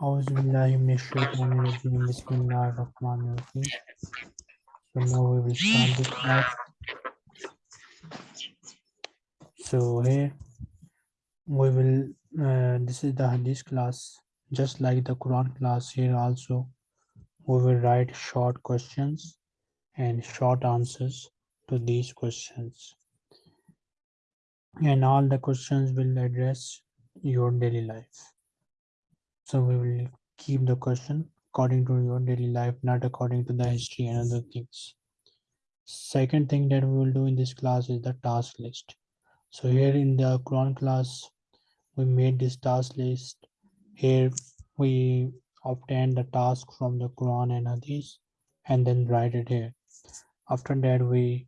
Auzubillahimineşşeytanirracim. Bismillahirrahmanirrahim. So now we will start this class. So here we will, uh, this is the Hadith class. Just like the Quran class here also, we will write short questions and short answers to these questions. And all the questions will address your daily life. So we will keep the question according to your daily life, not according to the history and other things. Second thing that we will do in this class is the task list. So here in the Quran class, we made this task list. Here we obtain the task from the Quran and Hadith and then write it here. After that, we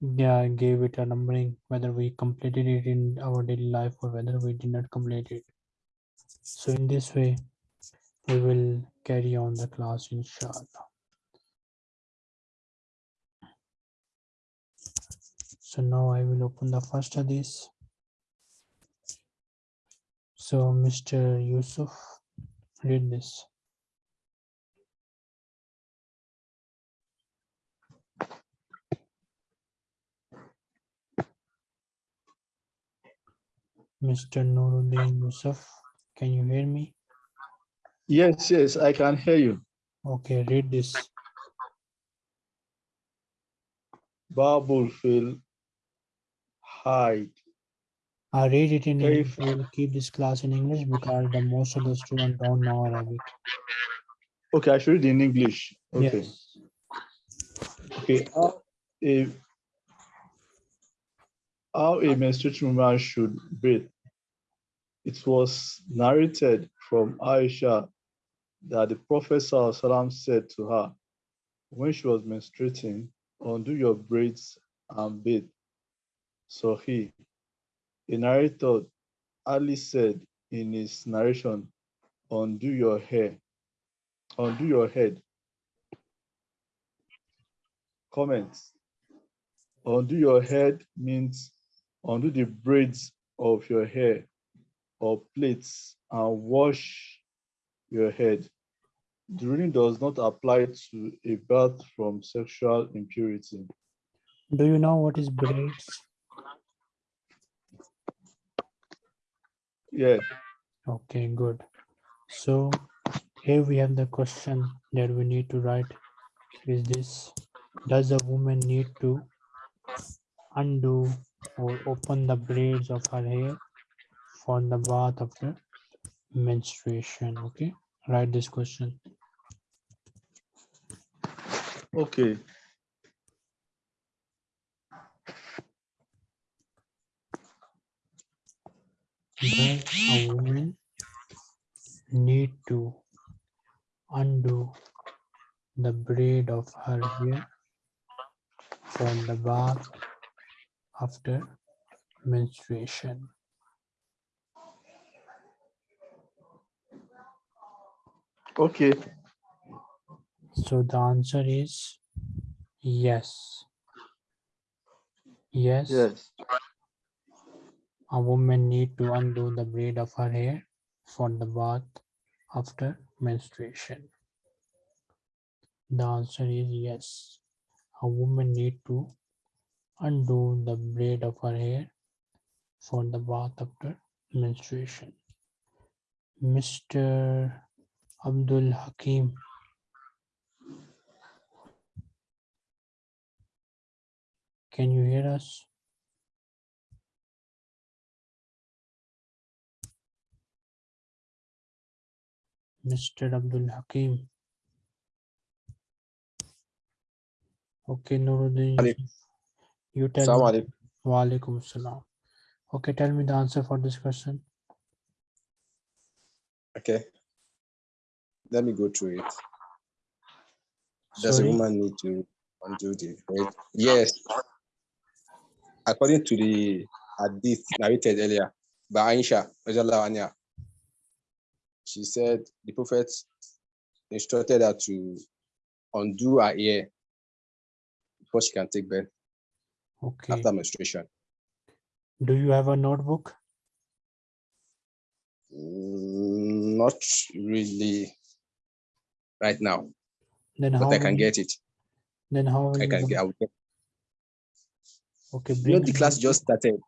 yeah, gave it a numbering, whether we completed it in our daily life or whether we did not complete it. So in this way, we will carry on the class inshallah. So now I will open the first of this. So Mr. Yusuf, read this. Mr. Nuruddin Yusuf, can you hear me? Yes, yes, I can hear you. Okay, read this. Babul fil hide. I read it in English. I will keep this class in English because the most of the students don't know Arabic. Okay, I should read in English. Okay. Yes. Okay. How a, how a menstruating woman should bathe. It was narrated from Aisha that the Prophet said to her when she was menstruating, undo your braids and bathe. So he, a narrator, Ali said in his narration, undo your hair, undo your head. Comments. Undo your head means undo the braids of your hair or plaits and wash your head. The ruling does not apply to a bath from sexual impurity. Do you know what is braids? Yeah, Okay, good. So here we have the question that we need to write is this. Does a woman need to undo or open the braids of her hair for the bath after menstruation? Okay, write this question. okay. Does a woman need to undo the braid of her hair for the bath after menstruation? Okay. So the answer is yes. Yes, Yes. a woman need to undo the braid of her hair for the bath after menstruation. The answer is yes. A woman need to undo the braid of her hair for the bath after menstruation. Mr. Abdul Hakim. Can you hear us? Mr. Abdul Hakim. Okay, Nuruddin. You tell me. Alaikum salam. Okay, tell me the answer for this question. Okay. Let me go through it. Does a woman need to undo the right? Yes. According to the hadith narrated earlier by Aisha, she said the prophet instructed her to undo her hair before she can take birth Okay. after menstruation. Do you have a notebook? Mm, not really right now, Then how but I can get it. Then how I can get. I will get Okay, you know, the class just started.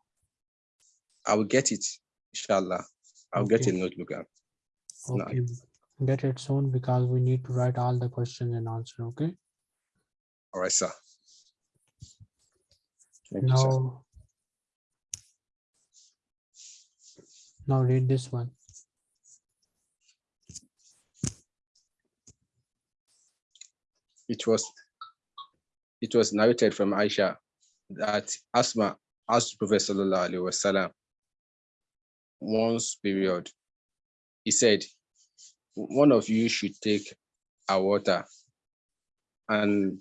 I will get it, inshallah. I'll get a notebook. Okay, get it soon because we need to write all the questions and answer, okay? All right, sir. Thank you, sir. Now. Now read this one. It was it was narrated from Aisha that Asma asked Prophet Sallallahu Alaihi Wasallam once period. He said, one of you should take our water and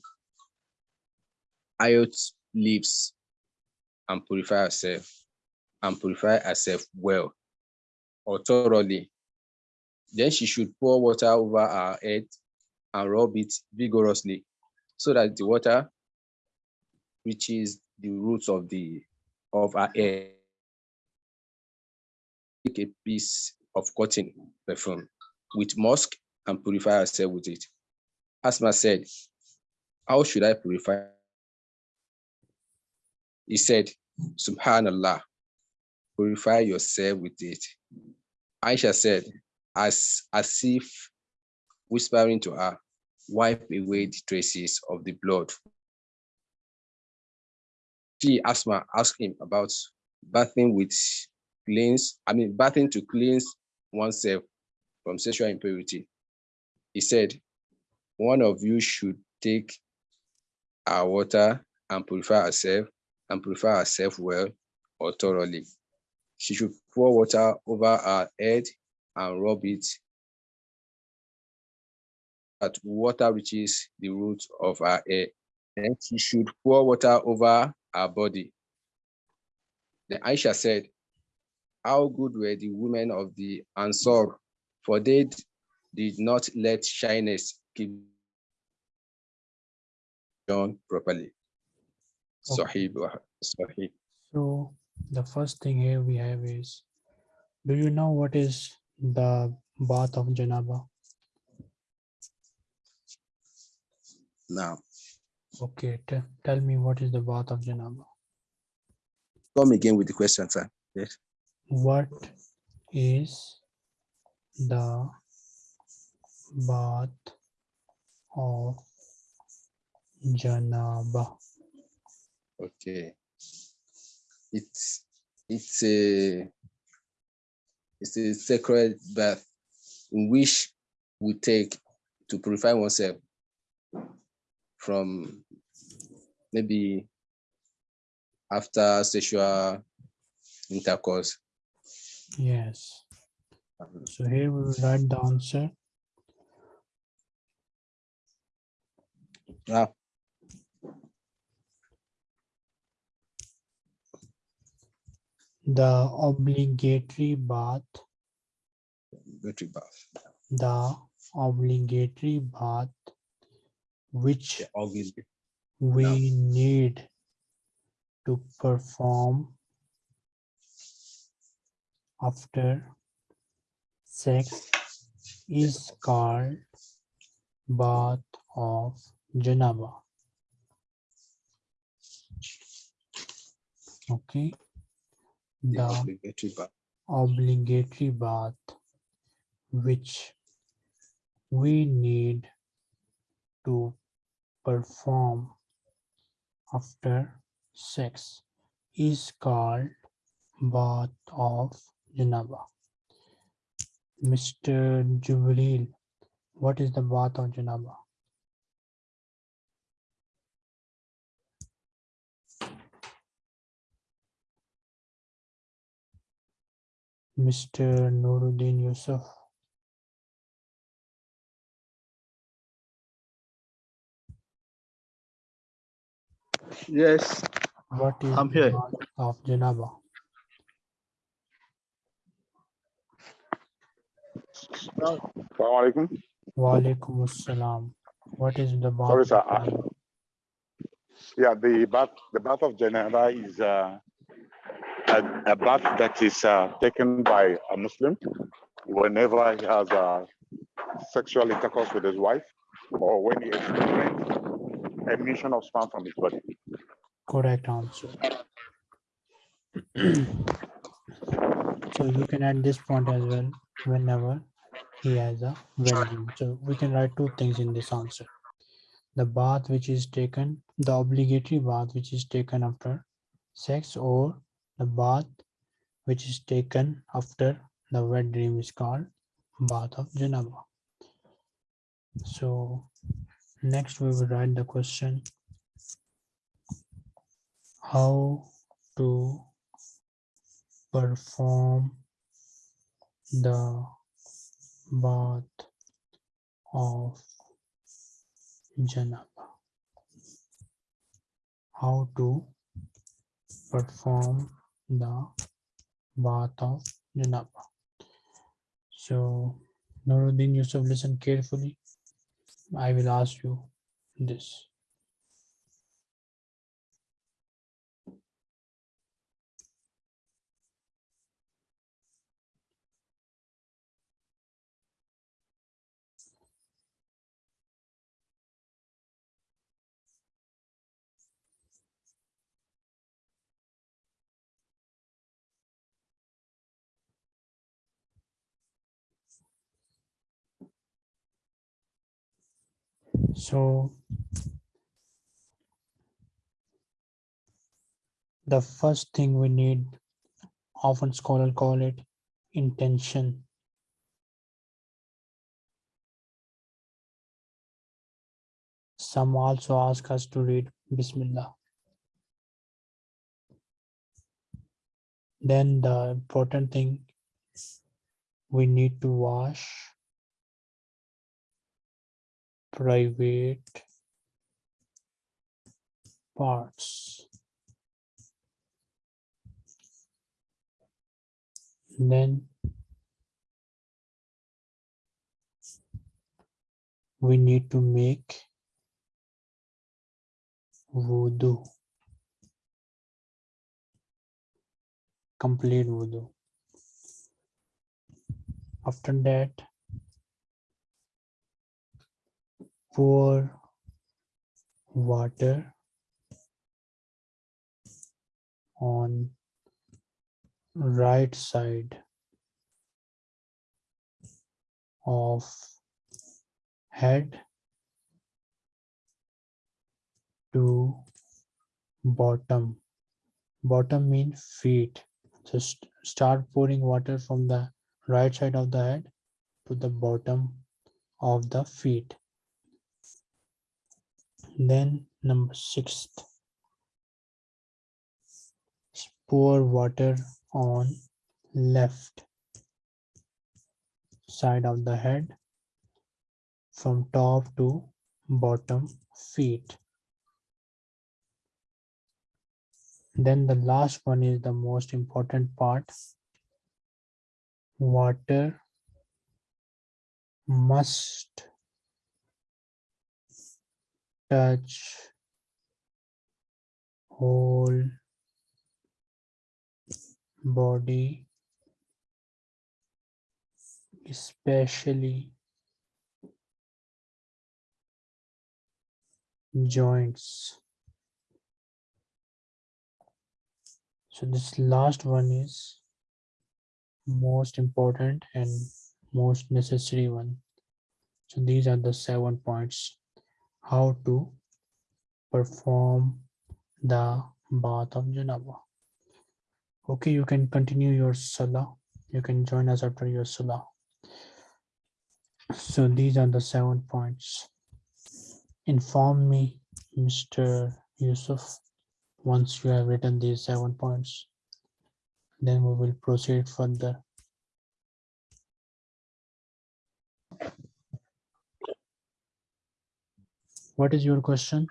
lote leaves and purify herself and purify herself well or thoroughly. Then she should pour water over her head and rub it vigorously so that the water reaches the roots of the of our hair. Take a piece of cotton perfume with musk and purify herself with it. Asma said, How should I purify? He said, Subhanallah, purify yourself with it. Aisha said, as, as if whispering to her, wipe away the traces of the blood. She, asked him about bathing with cleanse, I mean, bathing to cleanse oneself from sexual impurity. He said, one of you should take our water and purify herself and purify herself well or thoroughly. She should pour water over her head and rub it that water reaches the root of our hair. Then she should pour water over our body. Then Aisha said, How good were the women of the Ansar, for they did not let shyness keep done properly. Okay. Sahih, Buha- So the first thing here we have is, do you know what is the bath of Janaba? Now, Okay, te- tell me what is the bath of Janaba? come again with the question, sir. Yes. What is the bath of Janaba? Okay. It's it's a it's a sacred bath in which we take to purify oneself from maybe after sexual intercourse. Yes. So here we will write the answer. Now, The obligatory bath, military bath. the obligatory bath which we need to perform after sex is called bath of Janaba. Okay. The The obligatory bath. obligatory bath which we need to perform after sex is called bath of Janaba. Mr. Jubril, what is the bath of Janaba? Mr. Nuruddin Yusuf. Yes, What is I'm the here. bath of Janaba? Assalamu alaikum. Wa alaikum assalam. What is the bath? Sorry, sir. uh, Yeah, the bath, the bath of Janaba is uh, a, a bath that is uh, taken by a Muslim whenever he has a sexual intercourse with his wife or when he experiences emission of sperm from his body. Correct answer. so you can add this point as well whenever he has a dream. So we can write two things in this answer. The bath which is taken, the obligatory bath which is taken after sex or the bath which is taken after the wet dream is called bath of Janaba. So next we will write the question how to perform the bath of Janaba. How to perform the bath of Janaba. So, Nuruddin Yusuf, listen carefully. I will ask you this. So the first thing we need, often scholar call it intention. Some also ask us to read Bismillah. Then the important thing, we need to wash private parts. and Then we need to make wudu Complete wudu After that, pour water on right side of head to bottom. Bottom mean feet. So st- start pouring water from the right side of the head to the bottom of the feet then number sixth. Pour water on left side of the head from top to bottom feet. Then the last one is the most important part. Water must touch. Whole. Body. Especially joints. So this last one is most important and most necessary one. So these are the seven points how to perform the bath of janaba okay you can continue your salah. You can join us after your salah. So these are the seven points. Inform me mr yusuf once you have written these seven points. Then we will proceed further what is your question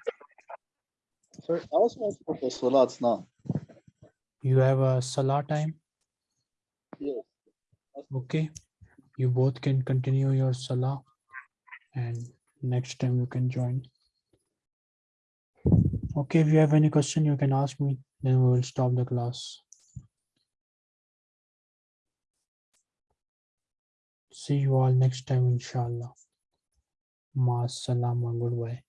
Sir, I was asking for Salat now. you have a salah time Yes. okay you both can continue your salah and next time you can join okay if you have any question you can ask me then we will stop the class See you all next time, inshallah. Ma salama. Goodbye.